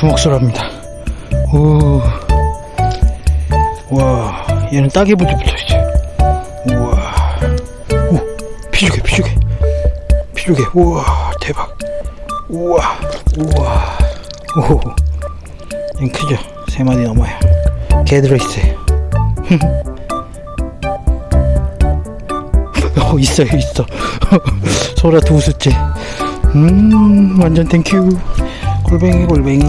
주먹술합니다. 오, 와, 얘는 따개 부터 붙어있어요. 우와, 오, 피죽개, 피죽개, 피죽개, 우와, 대박. 우와, 우와, 오, 얘는 크죠? 세 마리 넘어요. 개 들어있어요. 어, 있어요, 있어. 소라 두 수째. 음, 완전 thank you. 골뱅이, 골뱅이.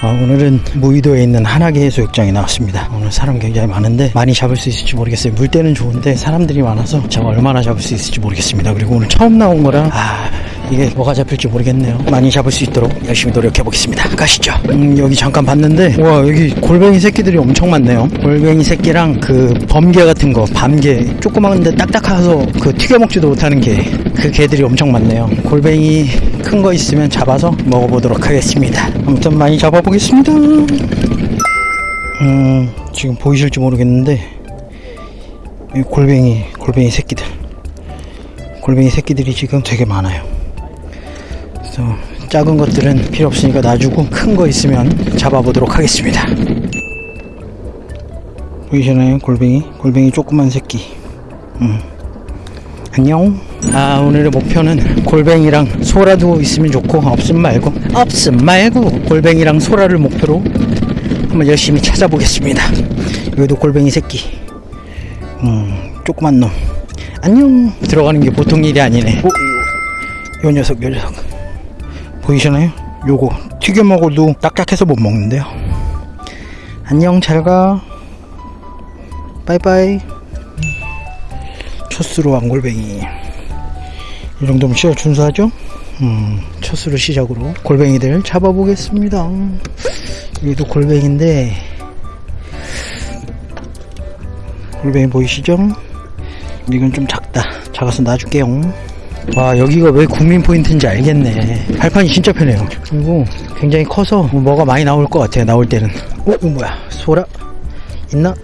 아, 오늘은 무의도에 있는 하나개 해수욕장에 나왔습니다. 오늘 사람 굉장히 많은데 많이 잡을 수 있을지 모르겠어요. 물때는 좋은데 사람들이 많아서 제가 얼마나 잡을 수 있을지 모르겠습니다. 그리고 오늘 처음 나온 거라 아 이게 뭐가 잡힐지 모르겠네요. 많이 잡을 수 있도록 열심히 노력해 보겠습니다. 가시죠. 음, 여기 잠깐 봤는데 와 여기 골뱅이 새끼들이 엄청 많네요. 골뱅이 새끼랑 그 범게 같은 거 밤게 조그만데 딱딱해서 그 튀겨 먹지도 못하는 게 그 게들이 엄청 많네요. 골뱅이 큰 거 있으면 잡아서 먹어보도록 하겠습니다. 아무튼 많이 잡아보겠습니다. 음, 지금 보이실지 모르겠는데 이 골뱅이 골뱅이 새끼들 골뱅이 새끼들이 지금 되게 많아요. 그래서 작은 것들은 필요 없으니까 놔주고 큰 거 있으면 잡아보도록 하겠습니다. 보이시나요? 골뱅이 골뱅이 조그만 새끼. 음. 안녕. 아 오늘의 목표는 골뱅이랑 소라도 있으면 좋고 없음 말고 없음 말고 골뱅이랑 소라를 목표로 한번 열심히 찾아보겠습니다. 여기도 골뱅이 새끼. 음 조그만 놈. 안녕. 들어가는 게 보통 일이 아니네. 오, 요, 요 녀석 요 녀석 보이시나요? 요거 튀겨 먹어도 딱딱해서 못 먹는데요. 안녕 잘가. 바이바이. 첫수로 왕골뱅이 이 정도면 시작 준수하죠? 음, 첫수로 시작으로 골뱅이들 잡아보겠습니다 여기도 골뱅인데 골뱅이 보이시죠? 이건 좀 작다 작아서 놔줄게요 와 여기가 왜 국민 포인트인지 알겠네. 발판이 진짜 편해요. 그리고 굉장히 커서 뭐가 많이 나올 것 같아요 나올 때는. 어? 이거 뭐야. 소라? 있나?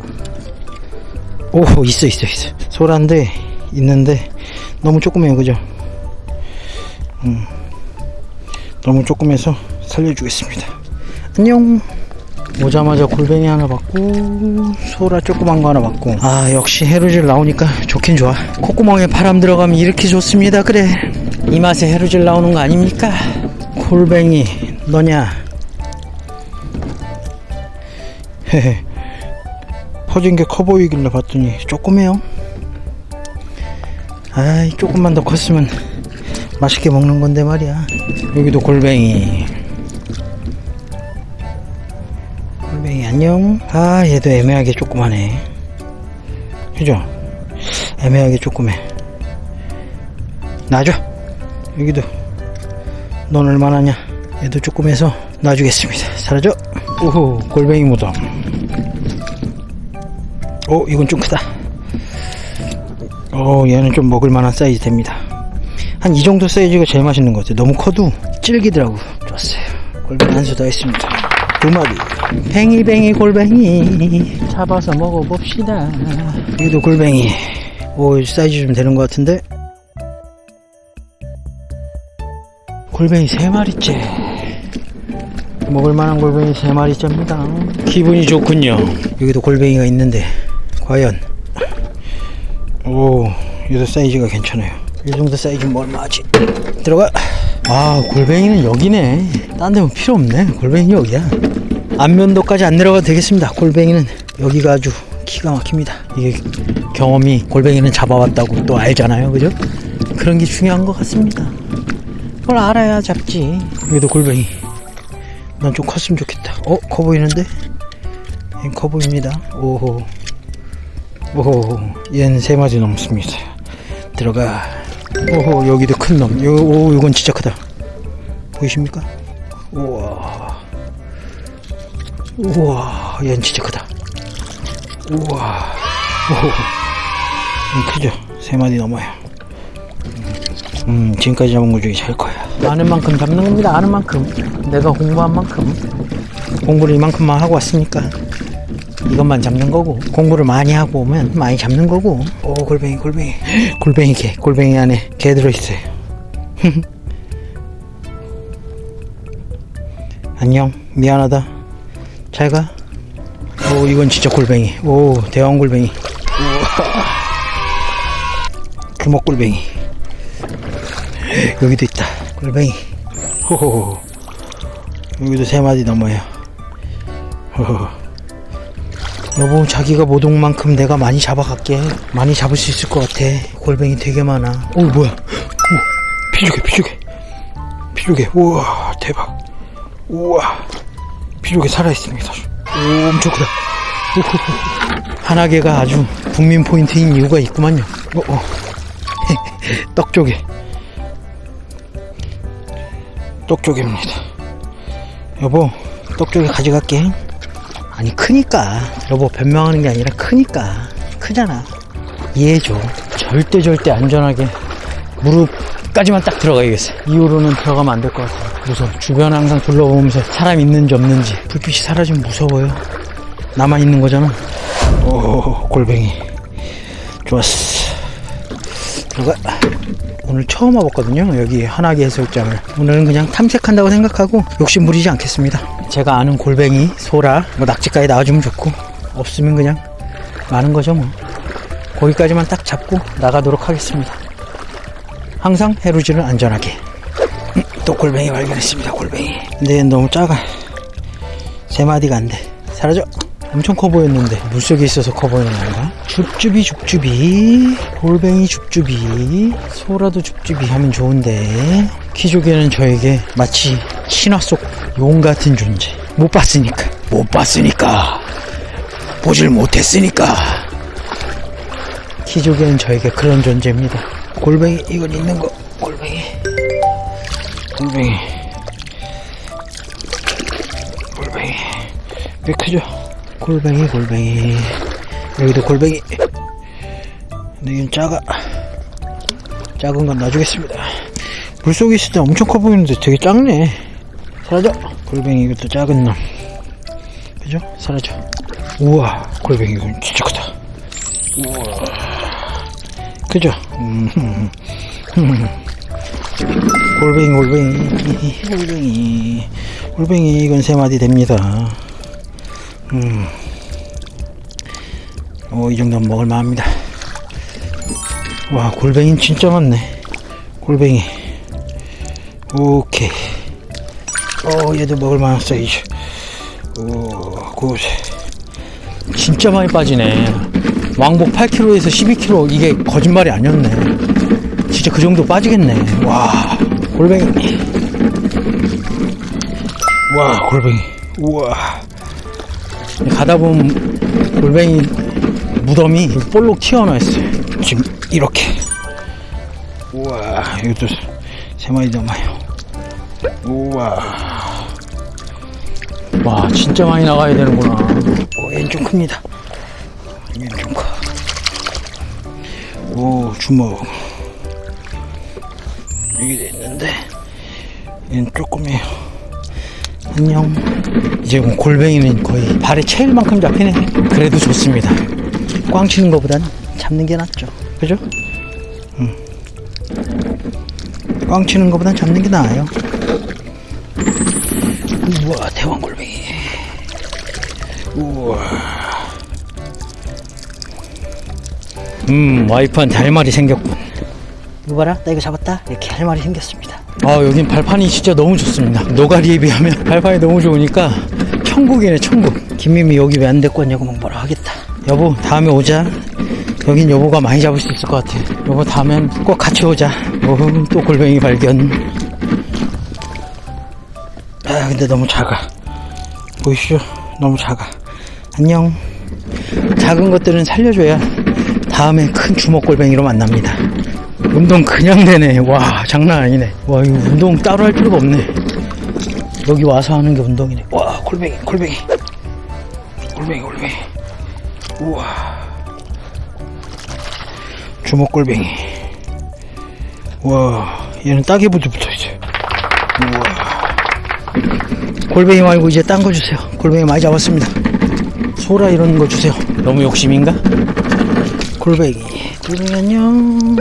오 있어 있어 있어. 소라인데 있는데. 너무 조그매요 그죠? 음, 너무 조그매서 살려주겠습니다. 안녕 오자마자 골뱅이 하나 받고 소라 조그만 거 하나 받고. 아 역시 해루질 나오니까 좋긴 좋아. 콧구멍에 바람 들어가면 이렇게 좋습니다. 그래. 이 맛에 해루질 나오는 거 아닙니까? 골뱅이 너냐? 퍼진 게 커 보이길래 봤더니 조그매요. 아이 조금만 더 컸으면 맛있게 먹는 건데 말이야. 여기도 골뱅이. 안녕. 아 얘도 애매하게 조그마네. 그죠? 애매하게 조그매. 놔줘. 여기도 넌 얼마나냐? 얘도 조그매서 놔주겠습니다. 사라져. 오호 골뱅이 무덤. 오 이건 좀 크다 오 얘는 좀 먹을만한 사이즈 됩니다 한 이 정도 사이즈가 제일 맛있는 것 같아요 너무 커도 질기더라고 좋았어요 골뱅이 한 수더 했습니다 두 마리. 뱅이뱅이 골뱅이. 잡아서 먹어봅시다. 여기도 골뱅이. 오 사이즈 좀 되는 것 같은데? 골뱅이 세 마리째. 먹을만한 골뱅이 세 마리째입니다. 기분이 좋군요. 여기도 골뱅이가 있는데 과연. 오 얘도 사이즈가 괜찮아요 이 정도 사이즈면 얼마지? 들어가. 아 골뱅이는 여기네. 딴 데면 필요 없네. 골뱅이 여기야. 안면도까지 안 내려가도 되겠습니다. 골뱅이는 여기가 아주 기가 막힙니다. 이게 경험이 골뱅이는 잡아왔다고 또 알잖아요. 그죠? 그런 게 중요한 것 같습니다. 그걸 알아야 잡지. 여기도 골뱅이. 난 좀 컸으면 좋겠다. 어? 커 보이는데? 커 보입니다. 오호. 오호. 얘는 세 마리 넘습니다. 들어가 오호 여기도 큰놈. 오 이건 진짜 크다. 보이십니까? 우와. 우와 얘는 진짜 크다. 우와. 오호. 크죠? 세 마리 넘어요. 음 지금까지 잡은 것 중에 제일 커요. 아는 만큼 잡는 겁니다. 아는 만큼. 내가 공부한 만큼. 공부를 이만큼만 하고 왔으니까 이것만 잡는 거고 공부를 많이 하고 오면 많이 잡는 거고. 오 골뱅이 골뱅이. 골뱅이 개 골뱅이 안에 개 들어있어요. 안녕 미안하다. 잘가. 오 이건 진짜 골뱅이. 오 대왕 골뱅이. 주먹 골뱅이. 여기도 있다. 골뱅이. 호호호 여기도 세 마디 넘어요. 호호. 여보 자기가 못 온 만큼 내가 많이 잡아갈게. 많이 잡을 수 있을 것 같아. 골뱅이 되게 많아. 오 뭐야? 오 피조개 피조개 피조개 우와 대박. 우와. 피조개 살아있습니다 오 엄청 크다. 하나개가 아주 국민 포인트인 이유가 있구만요. 어, 어. 떡조개. 떡조개입니다. 여보 떡조개 가져갈게 아니 크니까. 여보 변명하는 게 아니라 크니까. 크잖아. 이해해줘. 절대 절대 안전하게 무릎까지만 딱 들어가야겠어. 이후로는 들어가면 안 될 것 같아. 무서워 주변 항상 둘러보면서 사람 있는지 없는지 불빛이 사라지면 무서워요. 나만 있는 거잖아. 오 골뱅이. 좋았어. 들어가. 오늘 처음 와봤거든요 여기 한화계 해수욕장을. 오늘은 그냥 탐색한다고 생각하고 욕심 부리지 않겠습니다 제가 아는 골뱅이, 소라, 뭐 낙지까지 나와주면 좋고 없으면 그냥 많은 거죠 뭐. 거기까지만 딱 잡고 나가도록 하겠습니다. 항상 해루지를 안전하게. 음, 또 골뱅이 발견했습니다 골뱅이. 근데 너무 작아. 세 마디가 안 돼. 사라져. 엄청 커 보였는데. 물속에 있어서 커 보이는 건가? 줍줍이 줍줍이 골뱅이 줍줍이 소라도 줍줍이 하면 좋은데. 키조개는 저에게 마치 신화 속 용 같은 존재. 못 봤으니까. 못 봤으니까. 보질 못했으니까. 키조개는 저에게 그런 존재입니다. 골뱅이 이건 있는 거. 골뱅이. 골뱅이. 골뱅이. 꽤 크죠? 골뱅이 골뱅이. 여기도 골뱅이. 근데 이건 작아. 작은 건 놔주겠습니다. 물속에 있을 때 엄청 커 보이는데 되게 작네 사라져 골뱅이 이것도 작은 놈 그죠? 사라져 우와 골뱅이 이건 진짜 크다 우와 그죠? 음, 골뱅이 골뱅이 골뱅이 골뱅이 이건 세 마디 됩니다 음. 오, 이 정도면 먹을만 합니다. 와, 골뱅이 진짜 많네. 골뱅이. 오케이. 오, 얘도 먹을만한 사이즈. 오, good. 진짜 많이 빠지네. 왕복 8kg에서 12kg. 이게 거짓말이 아니었네. 진짜 그 정도 빠지겠네. 와, 골뱅이. 와, 골뱅이. 우와. 가다 보면 골뱅이 무덤이 볼록 튀어나와 있어요. 지금 이렇게. 우와, 이것도 세 마리 남아요. 우와. 와, 진짜 많이 나가야 되는구나. 오, 얘는 좀 큽니다. 얘는 좀 커. 오, 주먹. 여기 있는데, 얘는 조금이에요. 안녕. 이제 뭐 골뱅이는 거의 발에 채일 만큼 잡히네. 그래도 좋습니다. 꽝 치는 것보단 잡는 게 낫죠. 그죠? 음. 꽝 치는 것보단 잡는 게 나아요. 우와, 대왕 골뱅이. 우와. 음, 와이프한테 할 말이 생겼군. 이거 봐라, 나 이거 잡았다. 이렇게 할 말이 생겼습니다. 아, 여긴 발판이 진짜 너무 좋습니다. 노가리에 비하면 발판이 너무 좋으니까 천국이네, 천국. 김미미 여기 왜 안 데리고 왔냐고 막 뭐라 하겠다. 여보, 다음에 오자. 여긴 여보가 많이 잡을 수 있을 것 같아. 여보, 다음엔 꼭 같이 오자. 어흥, 또 골뱅이 발견. 아, 근데 너무 작아. 보이시죠? 너무 작아. 안녕. 작은 것들은 살려줘야 다음에 큰 주먹 골뱅이로 만납니다. 운동 그냥 되네. 와, 장난 아니네. 와, 이거 운동 따로 할 필요가 없네. 여기 와서 하는 게 운동이네. 와, 골뱅이, 골뱅이. 골뱅이, 골뱅이. 우와. 주먹 골뱅이. 와, 얘는 따개부터 붙어 있어요. 우와. 골뱅이 말고 이제 딴 거 주세요. 골뱅이 많이 잡았습니다. 소라 이런 거 주세요. 너무 욕심인가? 골뱅이. 골뱅이 안녕.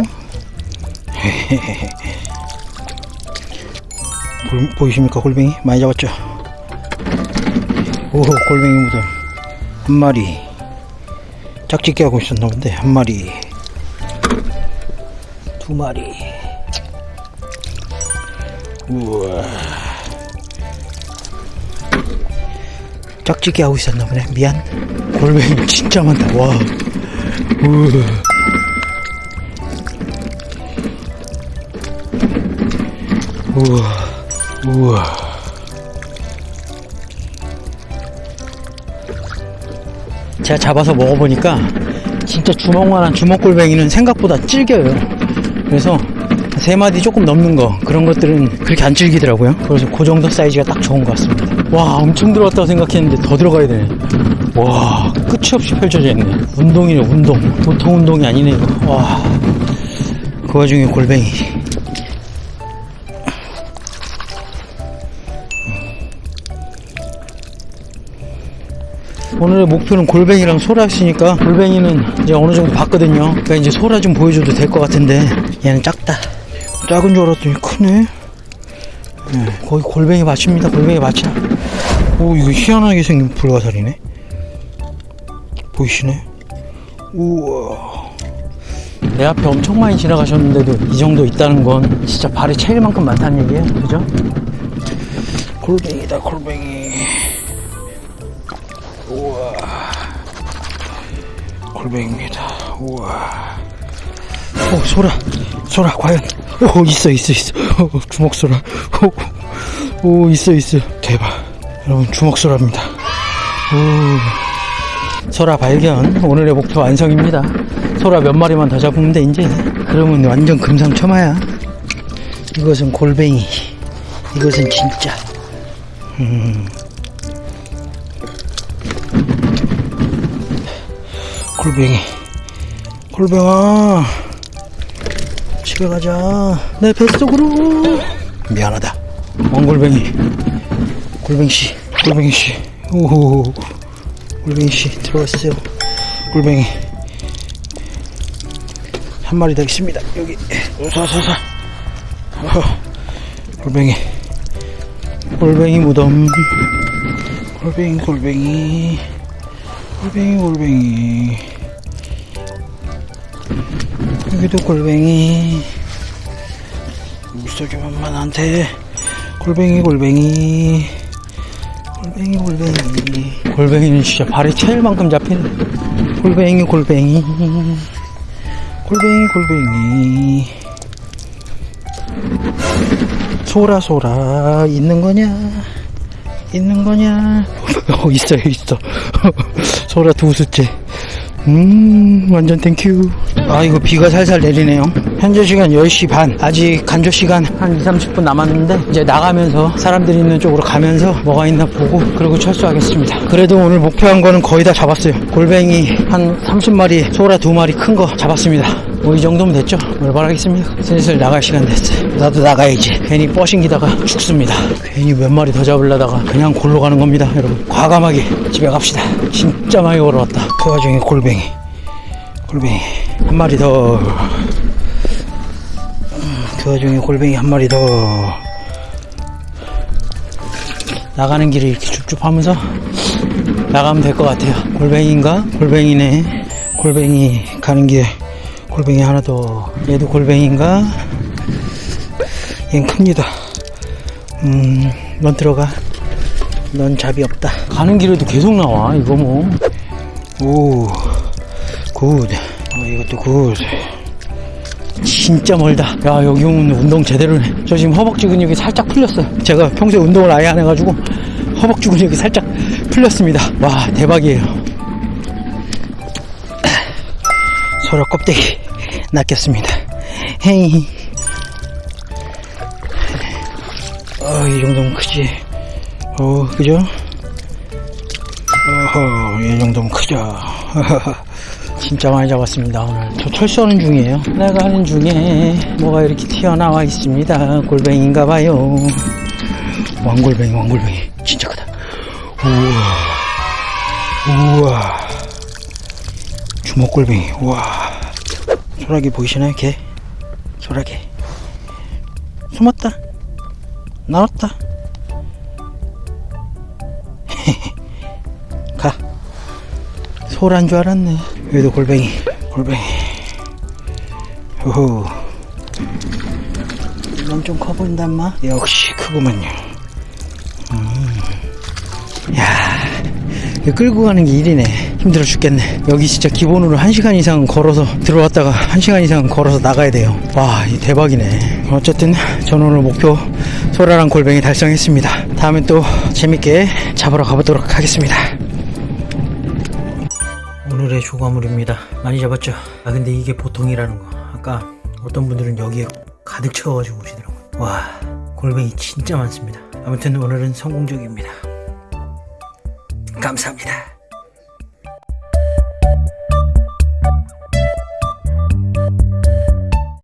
볼- 보이십니까 골뱅이 많이 잡았죠 오 골뱅이 무덤 한 마리 짝짓기 하고 있었나 본데 한 마리 두 마리 우와 짝짓기 하고 있었나 보네. 미안. 골뱅이 진짜 많다. 와. 우와. 우와. 우와. 제가 잡아서 먹어보니까 진짜 주먹만한 주먹골뱅이는 생각보다 질겨요. 그래서 세 마디 조금 넘는 거 그런 것들은 그렇게 안 질기더라고요. 그래서 그 정도 사이즈가 딱 좋은 것 같습니다 와 엄청 들어왔다고 생각했는데 더 들어가야 되네 와 끝이 없이 펼쳐져 있네 운동이네 운동 보통 운동이 아니네 이거 와그 와중에 골뱅이 오늘의 목표는 골뱅이랑 소라였으니까 골뱅이는 이제 어느 정도 봤거든요. 그러니까 이제 소라 좀 보여줘도 될 것 같은데 얘는 작다. 작은 줄 알았더니 크네. 네, 거의 골뱅이 밭입니다. 골뱅이 밭이야. 오 이거 희한하게 생긴 불가사리네. 보이시네? 우와. 내 앞에 엄청 많이 지나가셨는데도 이 정도 있다는 건 진짜 발에 차일 만큼 많다는 얘기예요. 그죠? 골뱅이다 골뱅이. 우와 골뱅이입니다 우와 오 소라 소라 과연 오 있어 있어 있어 오, 주먹 소라 오, 오 있어 있어 대박 여러분 주먹 소라입니다. 오. 소라 발견. 오늘의 목표 완성입니다. 소라 몇 마리만 더 잡으면 돼 이제. 그러면 완전 금상첨화야. 이것은 골뱅이. 이것은 진짜. 음. 골뱅이. 골뱅아. 집에 가자. 내 뱃속으로. 미안하다. 왕골뱅이. 골뱅이씨 골뱅이 씨. 오호. 골뱅이 씨 들어왔어요 골뱅이. 한 마리 더 있습니다. 여기. 사사사 골뱅이. 골뱅이 무덤. 골뱅이 골뱅이. 골뱅이 골뱅이. 여기도 골뱅이. 물속이 만만한데. 골뱅이 골뱅이 골뱅이 골뱅이. 골뱅이는 진짜 발에 차일 만큼 잡히네 골뱅이 골뱅이. 골뱅이 골뱅이. 소라 소라. 있는 거냐? 있는 거냐? 어 있어요 있어. 소라 두 수째. 음 완전 thank you 아 이거 비가 살살 내리네요. 현재 시간 10시 반. 아직 간조 시간. 한 2, 30분 남았는데 이제 나가면서 사람들이 있는 쪽으로 가면서 뭐가 있나 보고 그리고 철수하겠습니다. 그래도 오늘 목표한 거는 거의 다 잡았어요. 골뱅이 한 30마리 소라 두 마리 큰 거 잡았습니다. 뭐 이 정도면 됐죠. 올바라겠습니다. 슬슬 나갈 시간 됐어요 나도 나가야지. 괜히 뻐싱기다가 죽습니다. 괜히 몇 마리 더 잡으려다가 그냥 골로 가는 겁니다 여러분. 과감하게 집에 갑시다. 진짜 많이 걸어왔다. 그 와중에 골뱅이. 골뱅이 한 마리 더. 그 와중에 골뱅이 한 마리 더. 나가는 길을 이렇게 쭉쭉 하면서 나가면 될 것 같아요. 골뱅이인가? 골뱅이네. 골뱅이 가는 길에 골뱅이 하나 더. 얘도 골뱅이인가? 얜 큽니다. 음 넌 들어가. 넌 자비 없다. 가는 길에도 계속 나와 이거 뭐 오 good. 어, 이것도 good 진짜 멀다. 야, 여기 오면 운동 제대로네. 저 지금 허벅지 근육이 살짝 풀렸어요. 제가 평소에 운동을 아예 안 해가지고 허벅지 근육이 살짝 풀렸습니다. 와, 대박이에요. 서로 껍데기 낚였습니다. 헤이. 어, 이 정도면 크지. 어, 그죠? 어허, 이 정도면 크죠. 진짜 많이 잡았습니다 오늘. 저 철수하는 중이에요. 내가 하는 중에 뭐가 이렇게 튀어나와 있습니다. 골뱅인가봐요. 왕골뱅이 왕골뱅이. 진짜 크다. 우와. 우와. 주먹골뱅이. 우와. 소라기 보이시나요? 개 소라기 숨었다. 나왔다. 소란 줄 알았네 여기도 골뱅이 골뱅이. 호호 이건 좀 커 보인다 마? 역시 크구만요. 음. 야 끌고 가는 게 일이네. 힘들어 죽겠네. 여기 진짜 기본으로 1시간 이상 걸어서 들어왔다가 1시간 이상 걸어서 나가야 돼요. 와이 대박이네. 어쨌든 전 오늘 목표 소라랑 골뱅이 달성했습니다. 다음엔 또 재밌게 잡으러 가보도록 하겠습니다 오늘의 조과물입니다. 많이 잡았죠? 아 근데 이게 보통이라는 거. 아까 어떤 분들은 여기에 가득 채워가지고 오시더라고요. 와 골뱅이 진짜 많습니다. 아무튼 오늘은 성공적입니다. 감사합니다